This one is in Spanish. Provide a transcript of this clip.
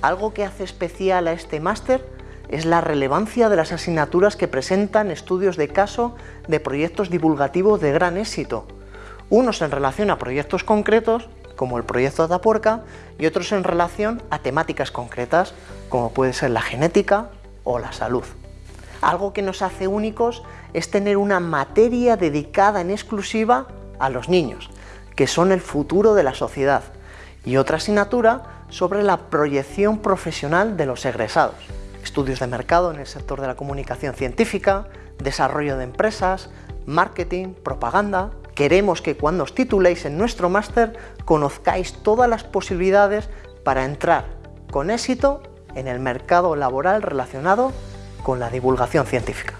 Algo que hace especial a este máster es la relevancia de las asignaturas que presentan estudios de caso de proyectos divulgativos de gran éxito, unos en relación a proyectos concretos, como el proyecto Atapuerca, y otros en relación a temáticas concretas, como puede ser la genética o la salud. Algo que nos hace únicos es tener una materia dedicada en exclusiva a los niños, que son el futuro de la sociedad, y otra asignatura sobre la proyección profesional de los egresados, estudios de mercado en el sector de la comunicación científica, desarrollo de empresas, marketing, propaganda... Queremos que cuando os tituléis en nuestro máster conozcáis todas las posibilidades para entrar con éxito en el mercado laboral relacionado con la divulgación científica.